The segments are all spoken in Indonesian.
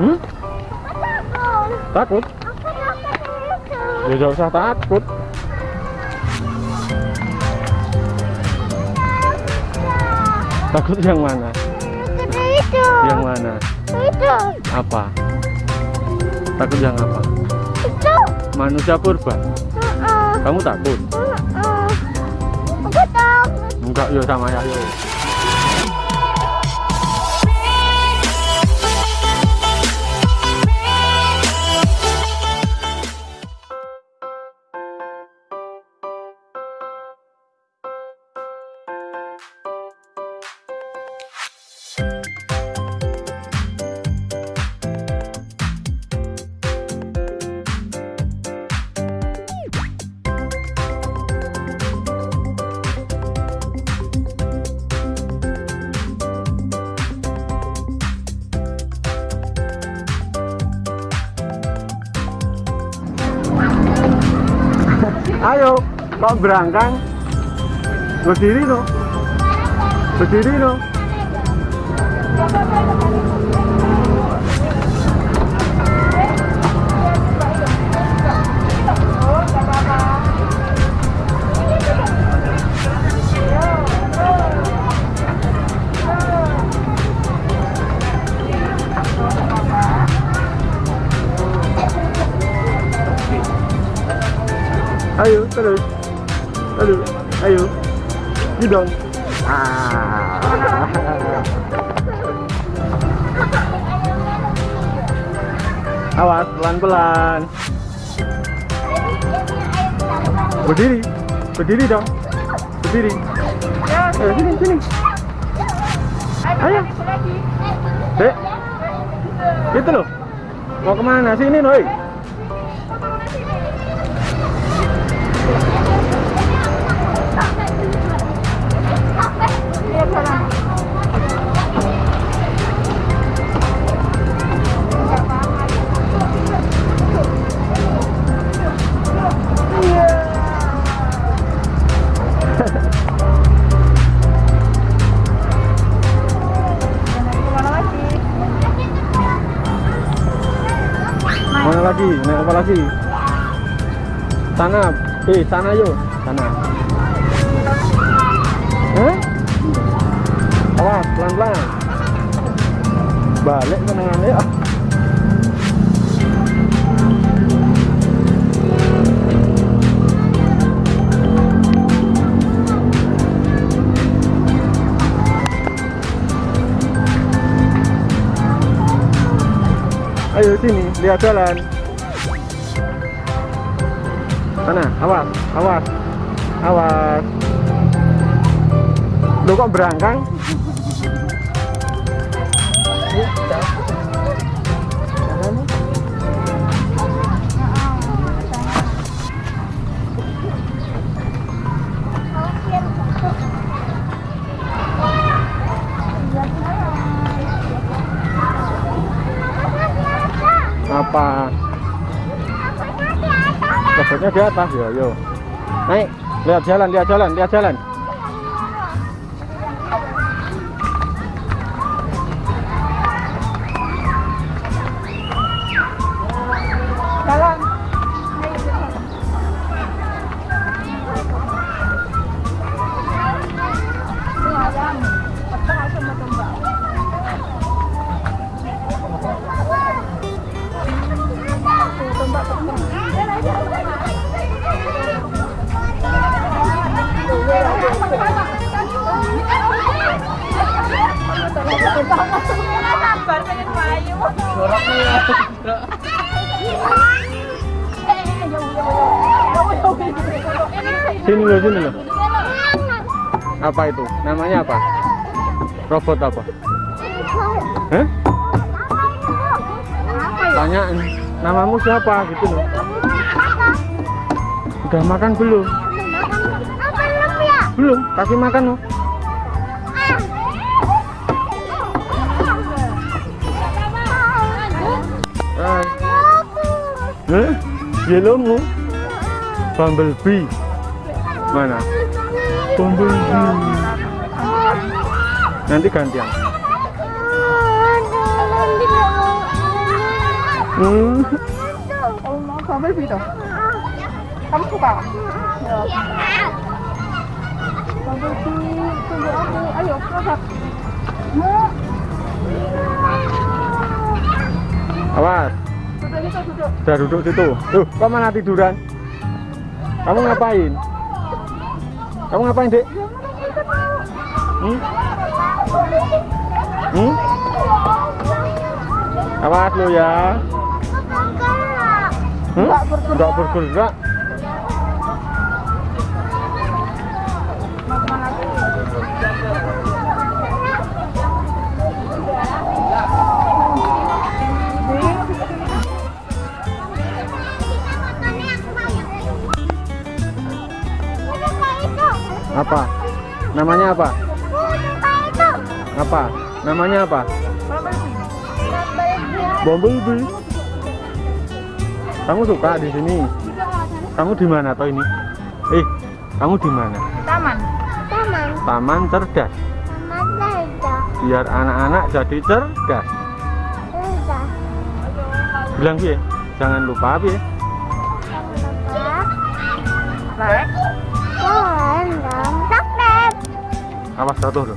Hmm? Takut? Ya gak usah takut. Takut yang mana? Itu. Yang mana? Itu. Apa? Takut yang apa? Itu. Manusia purba. Heeh. Kamu takut? Heeh. Aku takut. Enggak, yo sama ya, yo. Ayo, kok berangkang? Berdiri no. Berdiri no. Ayo, terus. Ini dong. Ah. Awas, pelan-pelan. Berdiri. Berdiri dong. Berdiri. Ayo, sini, sini. Ayo. Dek. Gitu loh. Mau ke mana? Sini, Noi. Sana. Eh, sana yuk. Sana. Hah? Awas, pelan-pelan. Balik menengan ya. Ayo sini, lihat jalan. Sana, awas, awas, awas. Lu kok berangkang? Apa? Kebotnya di atas ya, yo. Naik, lihat jalan, lihat jalan, lihat jalan. Sini loh, sini loh. Apa itu? Namanya apa? Robot apa? Hah? Tanya namamu siapa gitu loh. Udah makan belum? Belum, kasih makan loh. Ah. Hah? Yellowmu? Bumblebee. Mana? Bumblebee. Nanti gantian. Hmm. Gitu. Kamu suka? Sini, tunggu aku. Ayo. Awas. Sudah duduk situ. Tuh, kok mana tiduran? Kamu ngapain? Kamu ngapain, Dek? Hmm? Hmm? Awas lo ya. Hmm? Bergerak. Nggak bergerak. Namanya apa? Apa? Namanya apa? Bumblebee. Kamu suka di sini? Kamu di mana toh ini? Eh, kamu di mana? Taman. Taman cerdas. Biar anak-anak jadi cerdas. Bilang piye? Jangan lupa piye? Awas jatuh loh.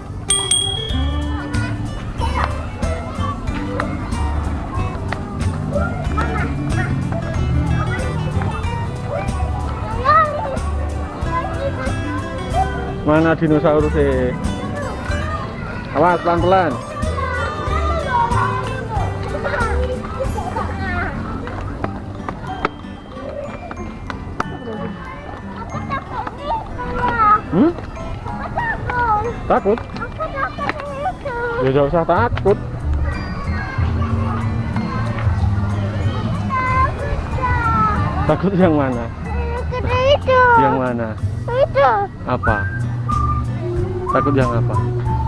Mana dinosaurus eh? Awas pelan-pelan. Takut? Ya gak usah takut. Takut yang mana? itu Yang mana? itu Apa? Takut yang apa?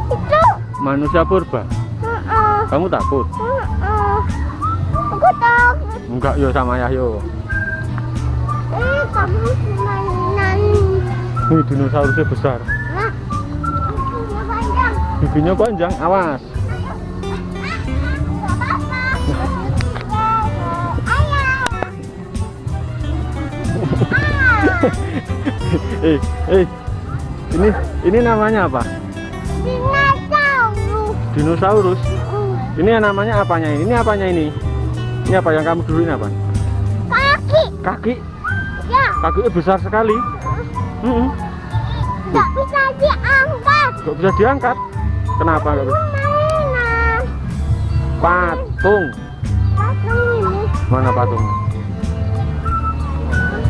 itu Manusia purba. Heeh. Kamu takut? Heeh. aku takut Enggak yo sama Yahyo. eh kamu Ini dinosaurusnya besar. Giginya panjang awas. eh, eh. Ini ini namanya apa? Dinosaurus. Ini yang namanya apanya ini? Ini apanya ini? Ini apa yang kamu dulu ini apa? Kaki, Kaki. ya, Kakinya besar sekali. Nggak bisa diangkat. Nggak bisa diangkat. Kenapa nggak bisa? Mainan. Patung. Patung ini, Mana patungnya?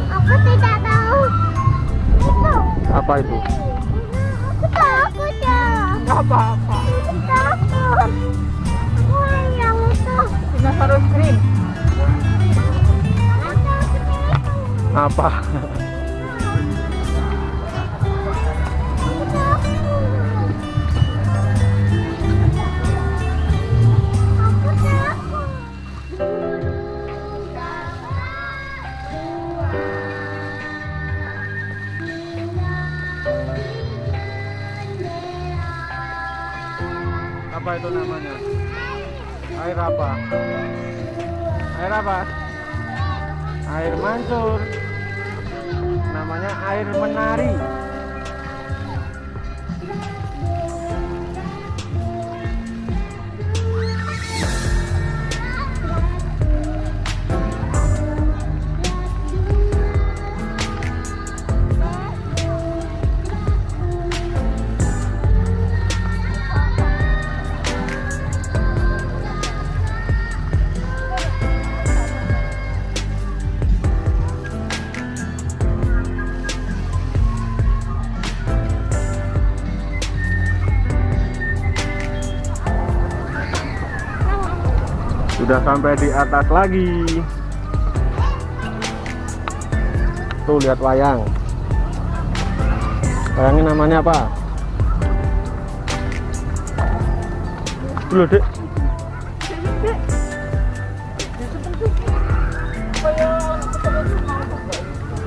aku tidak tahu. Itu, Apa itu? aku takut ya. Apa-apa. Aku takut. Aku yang itu. Dinosaurus itu. Apa? Apa itu namanya? Air apa? Air apa? Air mancur. Namanya air menari. Sudah sampai di atas lagi. Tuh lihat wayang. Wayangnya namanya apa? Dulu dek.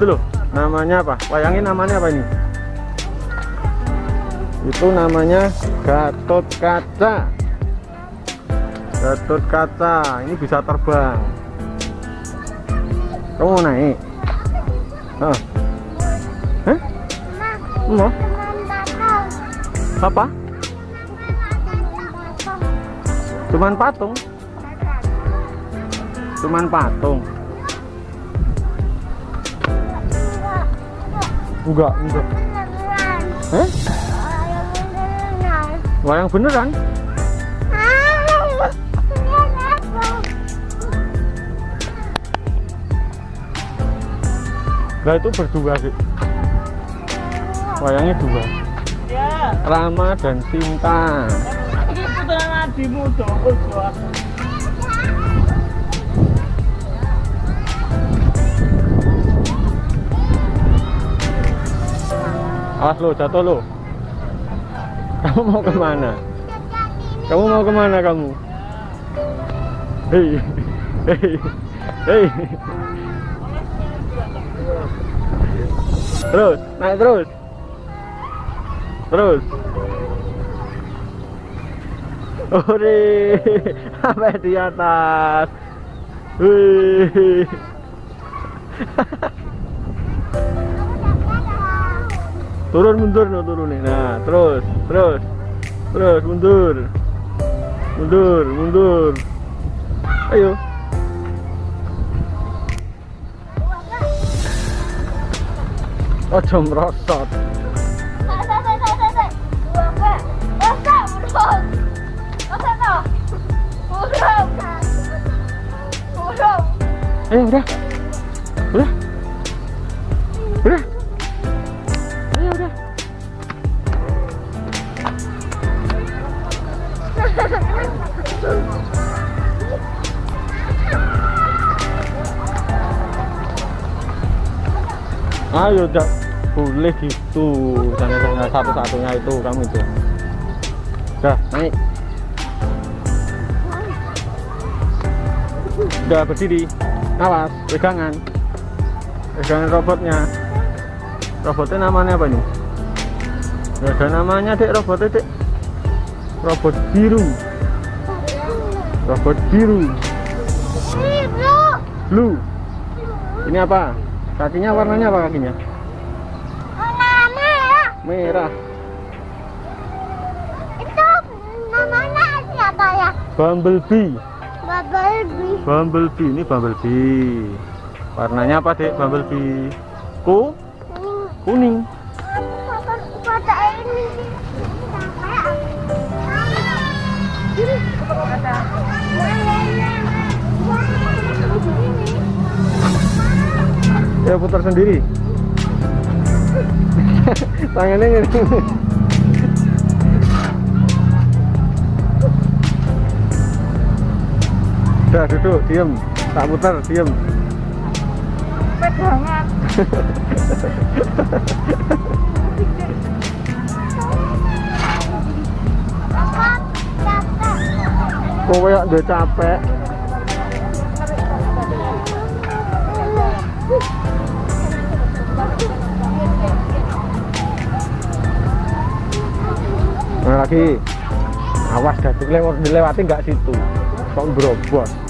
Loh, namanya apa? Wayangnya namanya apa ini? Itu namanya Gatot Kaca. Gatot Kaca, ini bisa terbang. Kamu mau naik? Ah. Hah? Mau? Datang. Apa? Cuman patung. Cuman patung. Enggak, enggak. Eh? Wayang beneran? Lah itu berdua sih. Wayangnya dua. Ya, Rama dan Sinta. ini adimu dong. Awas lo, jatuh lo. Kamu mau ke mana? Kamu mau ke mana kamu? Hei, hei, hei. Terus, naik terus. Terus. Ore, sampai di atas. Wih. turun mundur no turun nih nah terus terus terus mundur mundur mundur ayo ojo merosot udah udah udah ayo udah boleh gitu. Jangan hanya satu-satunya itu kamu itu. Udah naik. Udah berdiri. Awas pegangan. Pegangan robotnya. Robotnya namanya apa nih Nggak ada namanya dek. Robotnya dek. Robot biru. Robot biru. Blue ini apa kakinya warnanya apa kakinya? Merah. Bumblebee. Bumblebee. Ini bumblebee. Warnanya apa dek bumblebee. Ku? Kuning ya putar sendiri. Tangannya gini udah duduk diem. Tak putar diem. Pegangan. kowe ya udah capek lagi. Awas dah dilewat dilewati nggak situ. Kok berobos